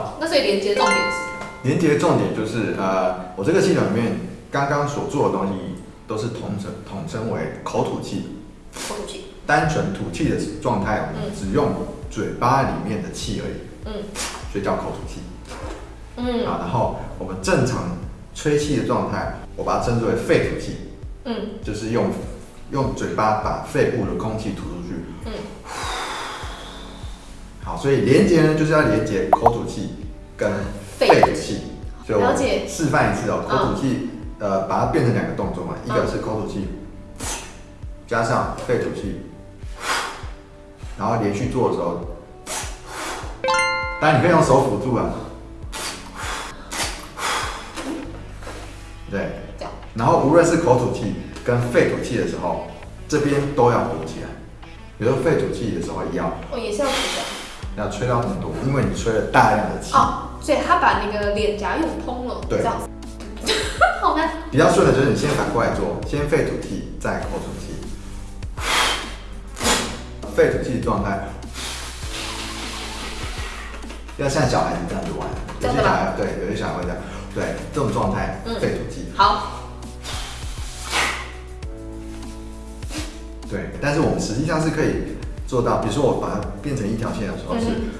好，那所以连接重点是，连接重点就是呃，我这个系统里面刚刚所做的东西都是统称统称为口吐气，口吐气，单纯吐气的状态，我们只用嘴巴里面的气而已，嗯。所以叫口吐气。嗯。啊，然后我们正常吹气的状态，我把它称之为肺吐气，嗯。就是用用嘴巴把肺部的空气吐出去。嗯，好，所以连接呢，就是要连接口吐气跟肺吐气。所以我了解示范一次哦，嗯口吐气，呃，把它变成两个动作嘛，一个是口吐气，加上肺吐气，然后连续做的时候，当然你可以用手辅助啊。对，然后无论是口吐气跟肺吐气的时候，这边都要鼓起来。比如说肺吐气的时候，一样哦也是要鼓的。要吹到很多，因为你吹了大量的气。哦，所以他把那个脸颊用通了，对这样子，好难。比较顺的就是你先反过来做，先肺吐气，再口吐气。肺吐气的状态，要像小孩子这样子玩。有些小孩对，有些小孩会这样，对，这种状态嗯肺吐气。好，对，但是我们实际上是可以做到，比如说我把它变成一条线的时候是。嗯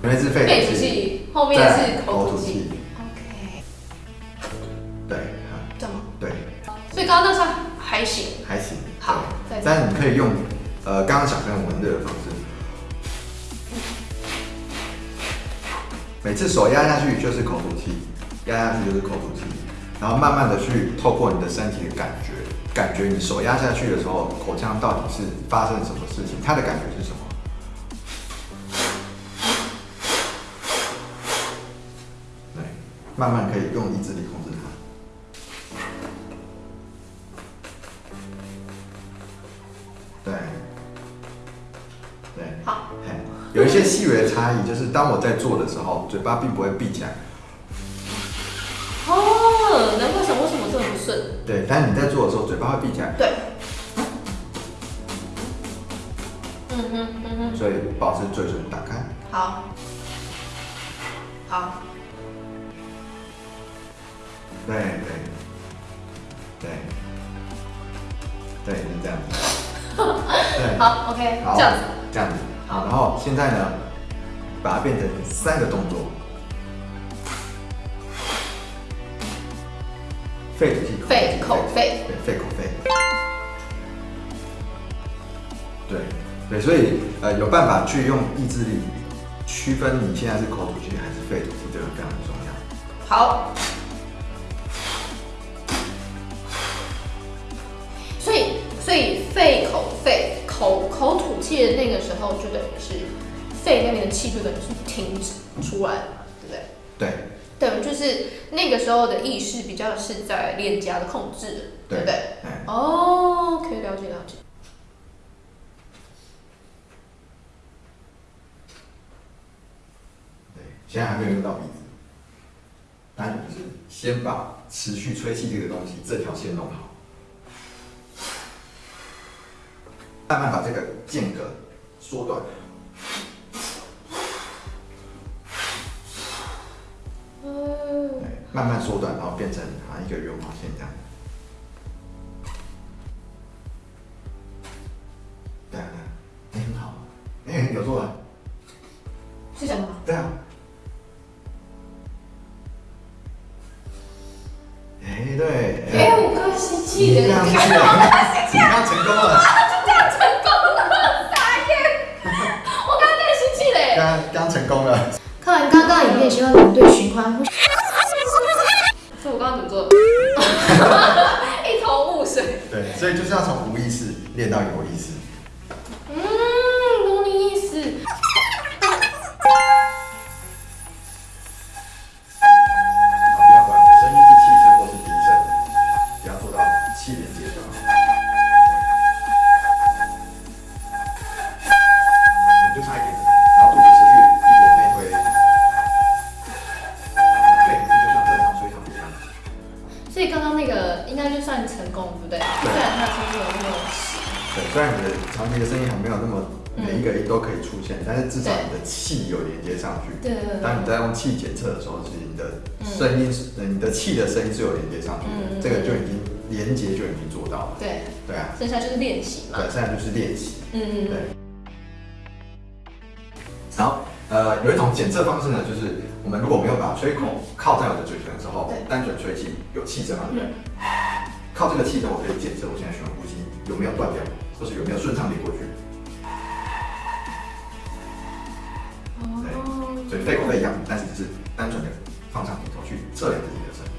前面是肺肺吐吐气，后面是口吐气。OK，对，啊这样吗？对，所以刚刚那算还行。还行。好再但是你可以用呃刚刚小朋友闻热的方式，每次手压下去就是口吐气，压下去就是口吐气，然后慢慢的去透过你的身体的感觉，感觉你手压下去的时候，口腔到底是发生什么事情，它的感觉是什么？对，慢慢可以用意志力控制它。对，对，好，嘿有一些细微的差异，就是当我在做的时候，嘴巴并不会闭起来，顺。对，但是你在做的时候，嘴巴会闭起来，对。嗯哼嗯哼，所以保持嘴唇打开，好，好，对对。对对，是这样子，对，好，OK，好这样子。这样子，好。然后现在呢，把它变成三个动作，肺肺口肺，对，肺口肺。对对，所以呃有办法去用意志力区分你现在是口吐气还是肺吐气，这个非常重要。好。所以，所以肺口肺口口吐气的那个时候，就等于是肺那边的气就等于是停止出来就是那个时候的意识比较是在脸颊的控制，对不对？哎，哦，可以了解了解。对，现在还没有用到鼻子，但就是先把持续吹气这个东西这条线弄好，慢慢把这个间隔缩短。慢慢缩短，然后变成好像一个圆滑线这样。对啊，对啊，哎、很好，哎、有做啊，是什么？对啊。所以我刚刚怎么做？一头雾水。对，所以就是要从无意识练到有意识。每一个音都可以出现，但是至少你的气有连接上去。对对对当你在用气检测的时候，其实你的声音你的气的声音是有连接上去的，这个就已经连接就已经做到了。对，对啊，剩下就是练习嘛。对，剩下就是练习。嗯嗯对。然后，呃，有一种检测方式呢，就是我们如果没有把吹孔靠在我的嘴唇的时候，单纯吹气有气声嘛，对不对？嗯 靠这个气声，我可以检测我现在循环呼吸有没有断掉，或是有没有顺畅流过去。所以肺口肺一样，但是只是单纯的放上鼻头去测量自己的声音。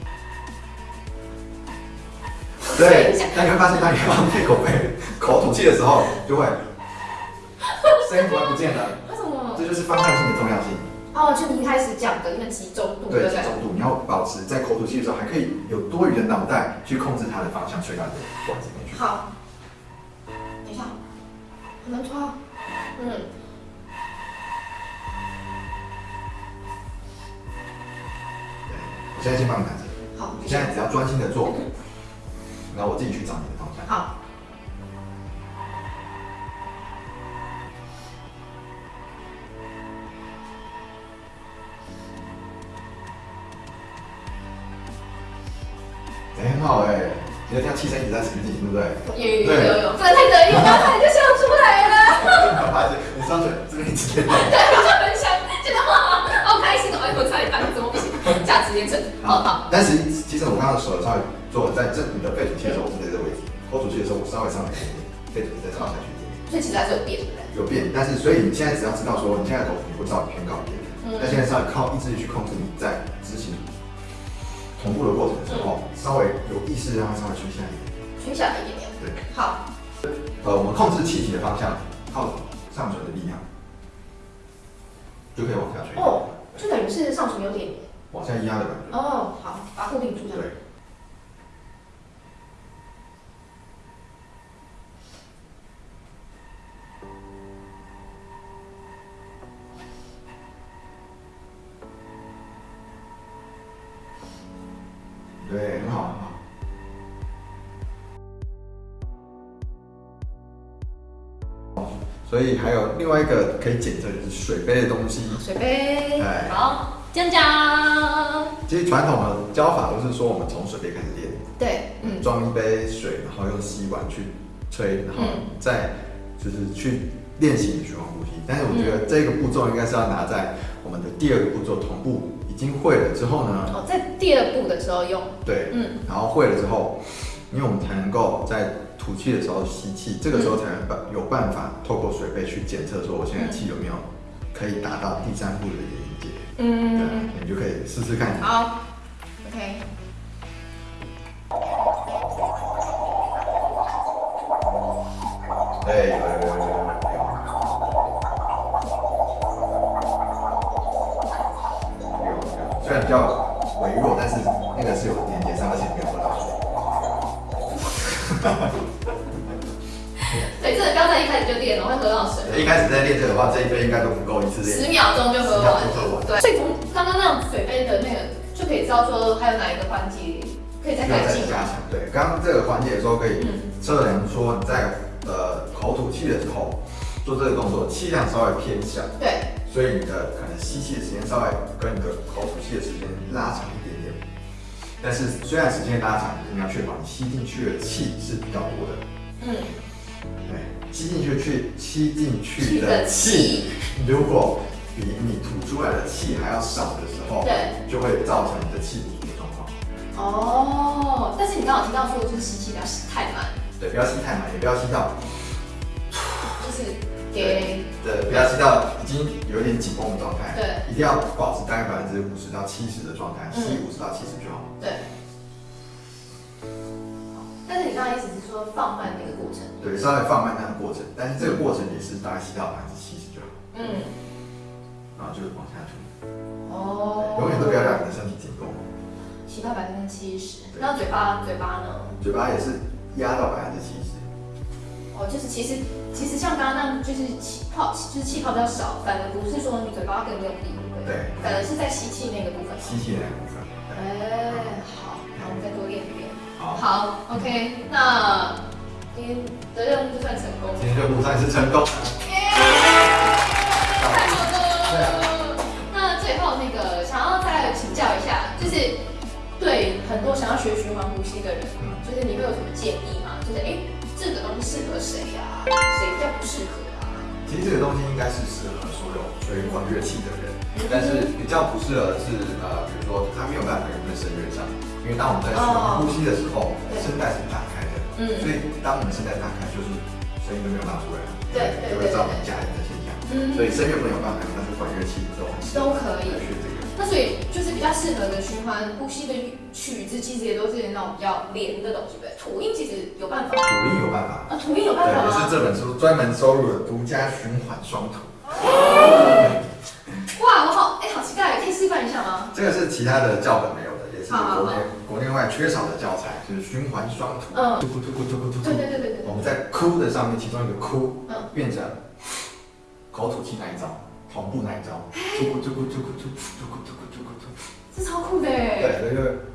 对，但你会发现，当你放肺口肺口吐气的时候，就会声音突然不见了。为什么？这就是方向性的重要性。哦，就你一开始讲的那个集中度，对？集中度，你要保持在口吐气的时候，还可以有多余的脑袋去控制它的方向，吹到你的管子里面去。好，等一下，很难抓。嗯，现在先帮你拿着，好，你现在只要专心的做，然后我自己去找你的方向。好，哎，很好哎，你的这样气声一直在前进，对不对？有有有有有，不能太得意，我刚才就笑出来了。你上嘴这边一直在 价值验证，好好。但是其实我刚刚手稍微做在这你的肺吐气的时候，我是在这个位置；口吐气的时候，我稍微上来一点点，肺吐气再上下去一点点。所以其实还是有变，对不对？有变，但是所以你现在只要知道说你现在头皮会稍微偏高一点，嗯但现在是要靠意志力去控制你在执行同步的过程的时候，稍微有意识让它稍微垂下一点。垂下来一点点。对，好，呃，我们控制气体的方向，靠上唇的力量，就可以往下吹，哦，就等于是上唇有点，往下压的感觉。哦，好，把它固定住。对。对，很好，很好。所以还有另外一个可以检测就是水杯的东西。水杯哎，好，讲讲。其实传统的教法都是说我们从水杯开始练，对，嗯，装一杯水，然后用吸管去吹，然后嗯。再就是去练习你的循环呼吸。但是我觉得这个步骤应该是要拿在我们的第二个步骤同步已经会了之后呢，哦，在第二步的时候用，对，嗯，然后会了之后，因为我们才能够在吐气的时候吸气，这个时候才能办有办法透过水杯去检测说我现在气有没有可以达到第三步的嗯，你就可以试试看。好，OK，一开始就练了，会喝到水，一开始在练这个的话，这一杯应该都不够一次练。十秒钟就喝完喝完对，所以从刚刚那种水杯的那个就可以知道说还有哪一个环节可以再改进加强。对，刚刚这个环节的时候可以嗯测量说你在呃口吐气的时候做这个动作，气量稍微偏小，对，所以你的可能吸气的时间稍微跟你的口吐气的时间拉长一点点。但是虽然时间拉长，你要确保你吸进去的气是比较多的。嗯，对，吸进去去吸进去去的的气气，如果比你吐出来的气还要少的时候，对，就会造成你的气不足的状况。哦，但是你刚好提到说就是吸气不要吸太慢，对，不要吸太满，也不要吸到，就是给对，不要吸到已经有点紧绷的状态。对，一定要保持大概百分之五十到七十的状态，嗯吸五十到七十就好。对。但是你刚才意思是说放慢那个过程，对，稍微放慢那个过程，但是这个过程也是大概吸到百分之七十就好，嗯，然后就是往下吐，哦，永远都不要让你的身体紧绷，吸到百分之七十，对那嘴巴嘴巴呢？嘴巴也是压到百分之七十。哦，就是其实其实像刚刚那样，就是气泡就是气泡比较少，反而不是说你嘴巴更用力，对？反而是在吸气那个部分。吸气那个部分。对哎，好，那我们再多练。好，好，OK，那今天的任务就算成功。今天任务算是成功。太。那最后那个想要再请教一下，就是对很多想要学循环呼吸的人，嗯就是你会有什么建议吗？就是哎、诶这个东西适合谁呀、谁比较不适合啊？其实这个东西应该是适合所有吹管乐器的人，但是比较不适合是呃，比如说他没有办法跟在声乐上，因为当我们在呼吸的时候，对声带是打开的，嗯所以当我们声带打开，就是声音都没有发出来，对对对就会造成假音的现象。嗯所以声乐没有办法，但是管乐器都都可以来学这个。那所以就是比较适合的循环呼吸的曲子，其实也都是那种比较连的东西，对不对？吐音其实有办法吐音有办法，啊，吐音有对，办法吗？也是这本书专门收录的独家循环双吐。哇，我好哎、好期待，可以示范一下吗？这个是其他的教本没有的，也是好好好国内国内外缺少的教材，就是循环双吐。嗯突突突突突突突对对对对对我们在哭的上面，其中一个哭嗯变成口吐气那一招，同步那一招，突突突突突突突突突突突突。这超酷的哎。对，这个就是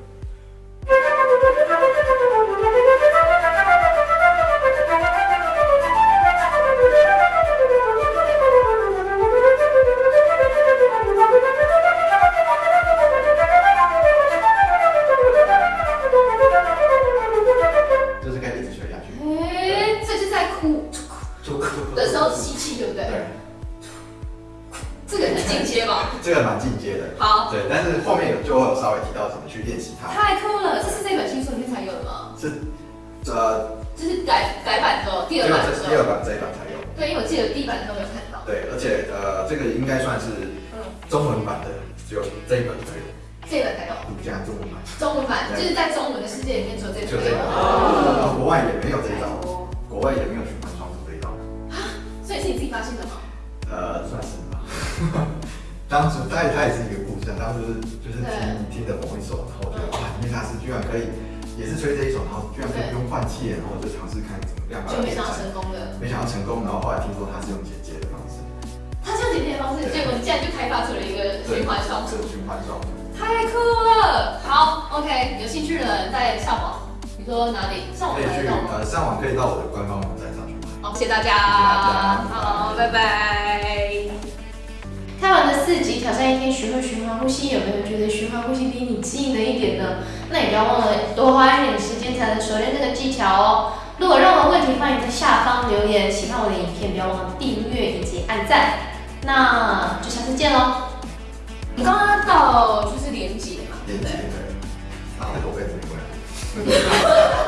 版都没有看到。对，而且呃，这个应该算是嗯，中文版的，只有这一本才有，这一版才有。独家中文版，中文版就是在中文的世界里面只有这一本就这一本。有。然后国外也没有这一招，国外也没有循环双吐这一招。所以是你自己发现的吗？呃，算是吧。当时它也它也是一个故事，啊，当时就是听听的某一首，然后我觉得哇，因为他是居然可以，也是吹这一首，然后居然可以不用换气，然后我就尝试看怎么样就没想到成。功的。没想到成功，然后后来听说他是用剪接的方式，他这样剪接的方式，结果你竟然就开发出了一个循环双吐这，个循环双吐。太酷了！好，OK，有兴趣的人在上网，你说哪里？上网可以去？呃上网可以到我的官方网站上去买。好，谢谢大家，谢谢大家好，拜拜。开完了四集挑战一天学会循环呼吸，有没有觉得循环呼吸离你近了一点呢？那也不要忘了多花一点时间才能熟练这个技巧哦。如果有任何问题，欢迎在下方留言。喜欢我的影片，不要忘了订阅以及按赞。那就下次见喽。我们刚刚到就是连接嘛，对连接不对？